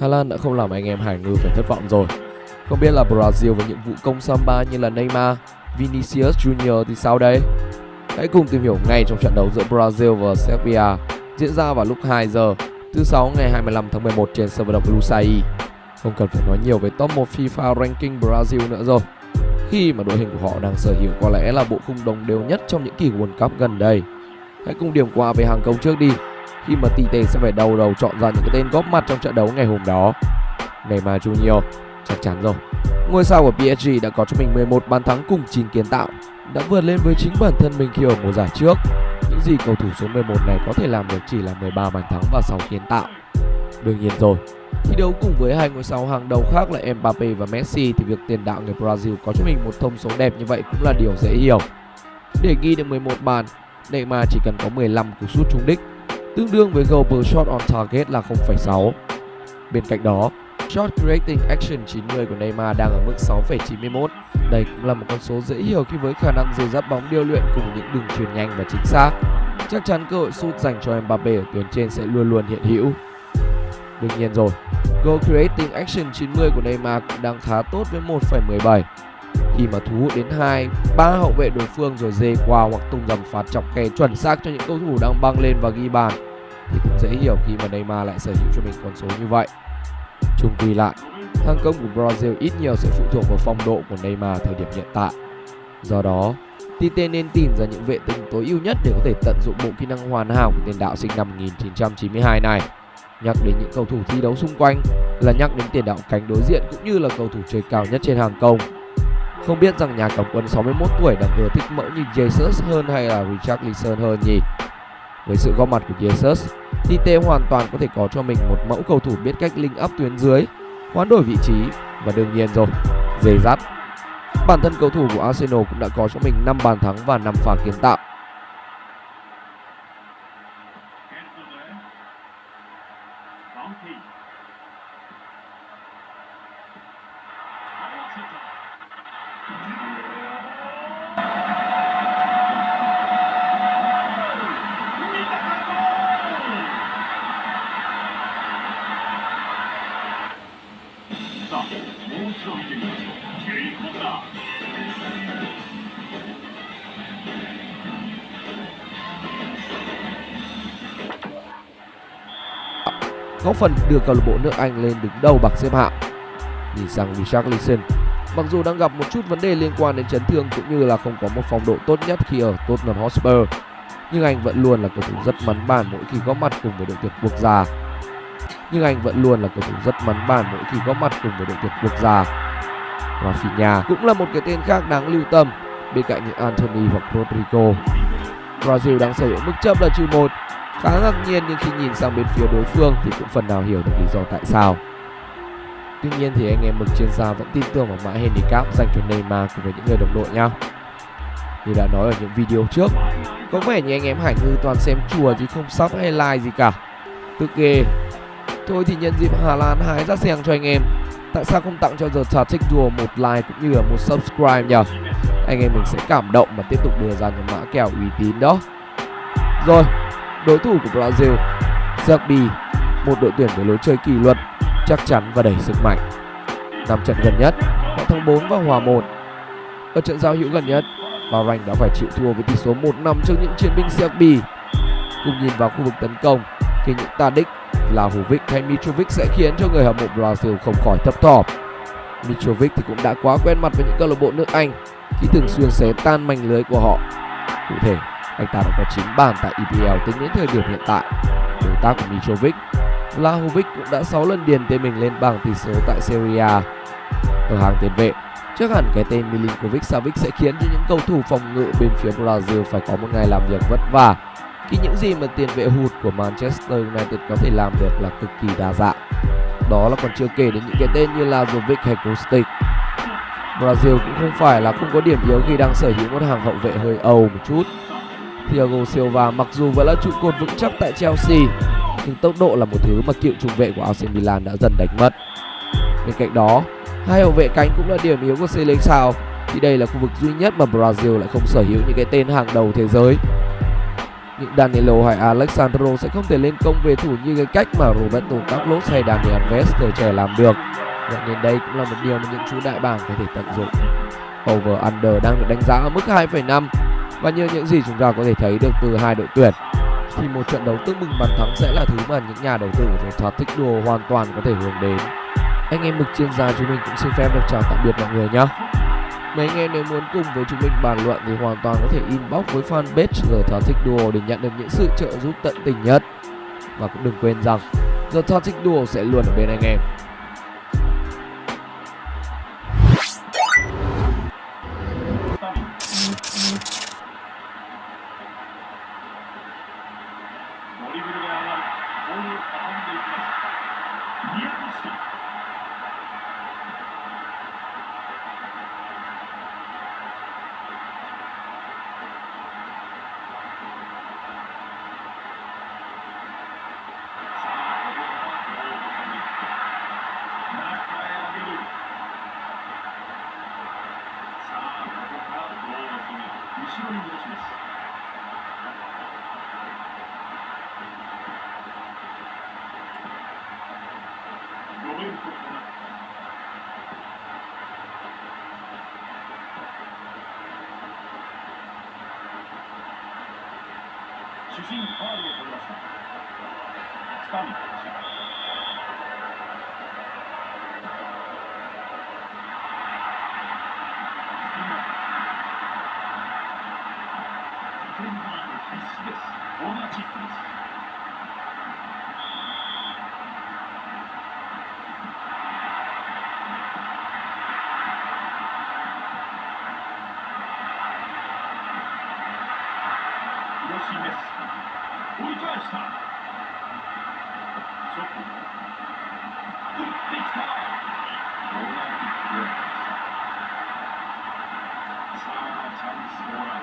Hà Lan đã không làm anh em Hải Ngư phải thất vọng rồi. Không biết là Brazil với những vụ công samba như là Neymar, Vinicius Junior thì sao đây? Hãy cùng tìm hiểu ngay trong trận đấu giữa Brazil và Serbia diễn ra vào lúc 2 giờ thứ sáu ngày 25 tháng 11 trên sân vận động Lusail. Không cần phải nói nhiều về top 1 FIFA ranking Brazil nữa rồi. Khi mà đội hình của họ đang sở hữu có lẽ là bộ khung đồng đều nhất trong những kỳ World Cup gần đây. Hãy cùng điểm qua về hàng công trước đi khi mà Tite sẽ phải đầu đầu chọn ra những cái tên góp mặt trong trận đấu ngày hôm đó. Neymar Junior chắc chắn rồi. Ngôi sao của PSG đã có cho mình 11 bàn thắng cùng 9 kiến tạo, đã vượt lên với chính bản thân mình khi ở mùa giải trước. Những gì cầu thủ số 11 này có thể làm được chỉ là 13 bàn thắng và 6 kiến tạo. Đương nhiên rồi, thi đấu cùng với hai ngôi sao hàng đầu khác là Mbappe và Messi thì việc tiền đạo người Brazil có cho mình một thông số đẹp như vậy cũng là điều dễ hiểu. Để ghi được 11 bàn, Neymar chỉ cần có 15 cú sút trúng đích, tương đương với goal per shot on target là 0,6. Bên cạnh đó, shot creating action 90 của Neymar đang ở mức 6,91. Đây cũng là một con số dễ hiểu khi với khả năng dìu dắt bóng điêu luyện cùng những đường truyền nhanh và chính xác. Chắc chắn cơ hội sút dành cho Mbappe ở tuyến trên sẽ luôn luôn hiện hữu. Đương nhiên rồi, goal creating action 90 của Neymar cũng đang khá tốt với 1,17 khi mà thu hút đến hai ba hậu vệ đối phương rồi dê qua hoặc tung dầm phạt chọc khe chuẩn xác cho những cầu thủ đang băng lên và ghi bàn thì cũng dễ hiểu khi mà Neymar lại sở hữu cho mình con số như vậy. Chung quy lại, hàng công của Brazil ít nhiều sẽ phụ thuộc vào phong độ của Neymar thời điểm hiện tại. Do đó, Tite nên tìm ra những vệ tinh tối ưu nhất để có thể tận dụng bộ kỹ năng hoàn hảo của tiền đạo sinh năm 1992 này. Nhắc đến những cầu thủ thi đấu xung quanh là nhắc đến tiền đạo cánh đối diện cũng như là cầu thủ chơi cao nhất trên hàng công. Không biết rằng nhà cầm quân 61 tuổi đang ưa thích mẫu như Jesus hơn hay là Richarlison hơn nhỉ? Với sự góp mặt của Jesus, Tite hoàn toàn có thể có cho mình một mẫu cầu thủ biết cách link up tuyến dưới, hoán đổi vị trí và đương nhiên rồi, dày dắt. Bản thân cầu thủ của Arsenal cũng đã có cho mình 5 bàn thắng và 5 pha kiến tạo. Góp phần đưa câu lạc bộ nước Anh lên đứng đầu bảng xếp hạng. Nhìn sang Richarlison, mặc dù đang gặp một chút vấn đề liên quan đến chấn thương cũng như là không có một phong độ tốt nhất khi ở Tottenham Hotspur, nhưng anh vẫn luôn là cầu thủ rất mắn bàn mỗi khi góp mặt cùng với đội tuyển quốc gia. Nhưng anh vẫn luôn là cầu thủ rất mắn bàn mỗi khi góp mặt cùng với đội tuyển quốc gia. Rafinha cũng là một cái tên khác đáng lưu tâm bên cạnh những Anthony hoặc Rodrigo. Brazil đang sở hữu mức chấp là trừ một khá ngạc nhiên nhưng khi nhìn sang bên phía đối phương thì cũng phần nào hiểu được lý do tại sao. Tuy nhiên thì anh em mực chuyên gia vẫn tin tưởng vào mã handicap dành cho Neymar cùng với những người đồng đội nhau. Như đã nói ở những video trước, có vẻ như anh em Hải Ngư toàn xem chùa chứ không sub hay like gì cả. Tức ghê. Thôi thì nhân dịp Hà Lan hái ra xèng cho anh em. Tại sao không tặng cho The Tactic Duo một like cũng như là một subscribe nhỉ? Anh em mình sẽ cảm động và tiếp tục đưa ra những mã kèo uy tín đó. Rồi, đối thủ của Brazil, Serbia, một đội tuyển với lối chơi kỷ luật, chắc chắn và đầy sức mạnh. Năm trận gần nhất, họ thắng 4 và hòa 1. Ở trận giao hữu gần nhất, Bahrain đã phải chịu thua với tỷ số 1-5 trước những chiến binh Serbia. Cùng nhìn vào khu vực tấn công, khi những Tadic, Vlahovic hay Mitrovic sẽ khiến cho người hâm mộ Brazil không khỏi thấp thỏm. Mitrovic thì cũng đã quá quen mặt với những câu lạc bộ nước Anh khi thường xuyên xé tan mảnh lưới của họ. Cụ thể, anh ta đã có 9 bàn tại EPL tính đến thời điểm hiện tại. Đối tác của Mitrovic, Vlahovic cũng đã 6 lần điền tên mình lên bảng tỷ số tại Serie A. Ở hàng tiền vệ, chắc hẳn cái tên Milinkovic Savic sẽ khiến cho những cầu thủ phòng ngự bên phía Brazil phải có một ngày làm việc vất vả. Khi những gì mà tiền vệ hụt của Manchester United có thể làm được là cực kỳ đa dạng. Đó là còn chưa kể đến những cái tên như là Jovic hay Kostic. Brazil cũng không phải là không có điểm yếu khi đang sở hữu một hàng hậu vệ hơi ầu một chút. Thiago Silva mặc dù vẫn là trụ cột vững chắc tại Chelsea, nhưng tốc độ là một thứ mà cựu trung vệ của AC Milan đã dần đánh mất. Bên cạnh đó, hai hậu vệ cánh cũng là điểm yếu của Seleção, thì đây là khu vực duy nhất mà Brazil lại không sở hữu những cái tên hàng đầu thế giới. những Danilo hay Alexandro sẽ không thể lên công về thủ như cái cách mà Roberto Carlos hay Daniel Alves thời trẻ làm được. Vậy nên đây cũng là một điều mà những chú đại bảng có thể tận dụng. Over under đang được đánh giá ở mức 2,5 và như những gì chúng ta có thể thấy được từ hai đội tuyển, thì một trận đấu tương bừng bàn thắng sẽ là thứ mà những nhà đầu tư của chúng ta thích đùa hoàn toàn có thể hướng đến. Anh em mực chuyên gia chúng mình cũng xin phép được chào tạm biệt mọi người nhé. Mấy anh em nếu muốn cùng với chúng mình bàn luận thì hoàn toàn có thể inbox với fanpage The Toxic Duo để nhận được những sự trợ giúp tận tình nhất. Và cũng đừng quên rằng The Toxic Duo sẽ luôn ở bên anh em. 後ろにします。主審チャンス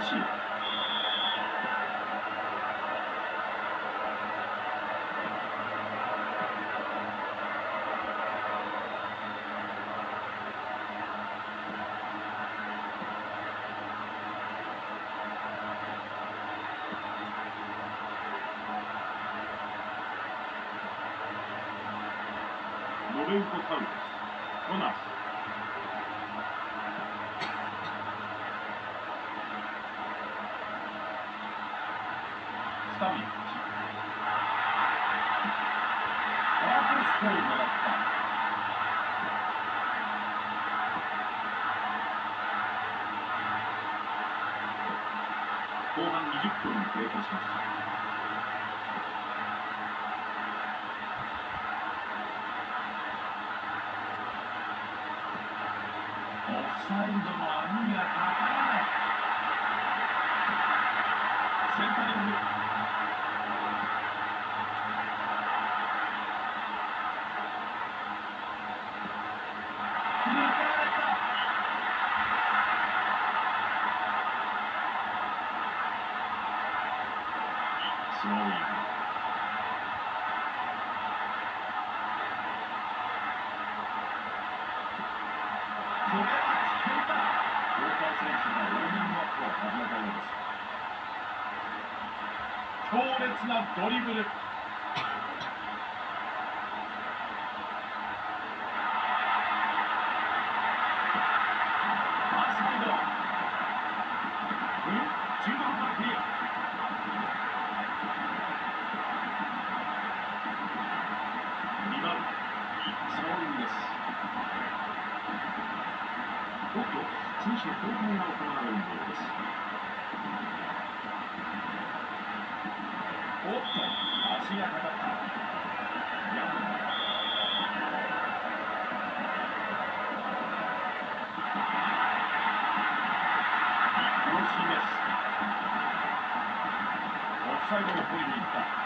しい。ロベンコさん。後半20分経過しました。強烈なドリブル。手交代が行われるものですおっと足がかかった。最後の声に行った。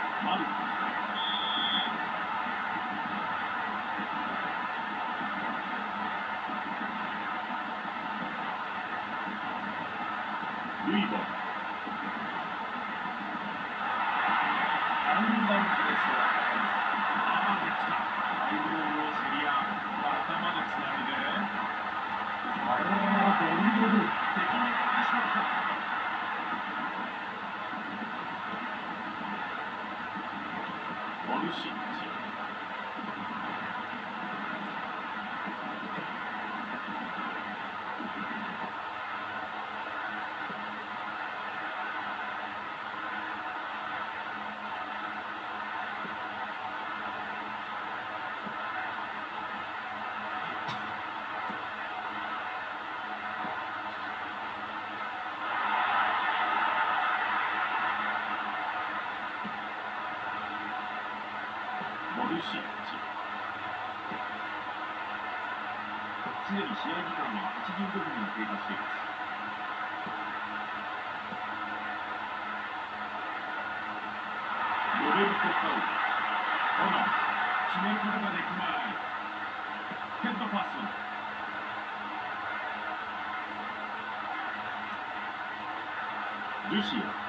Thank you. すでに試合時間は85分が経過していますロベルト・カウほら決めることができないヘッドパスルシア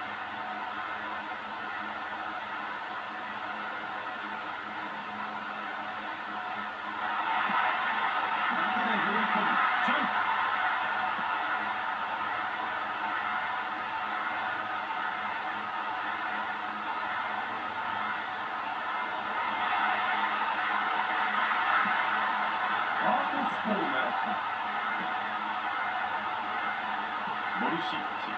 モルシッチ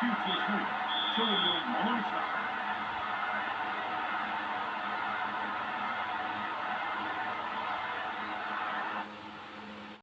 窮地へしのい勝利をものにしました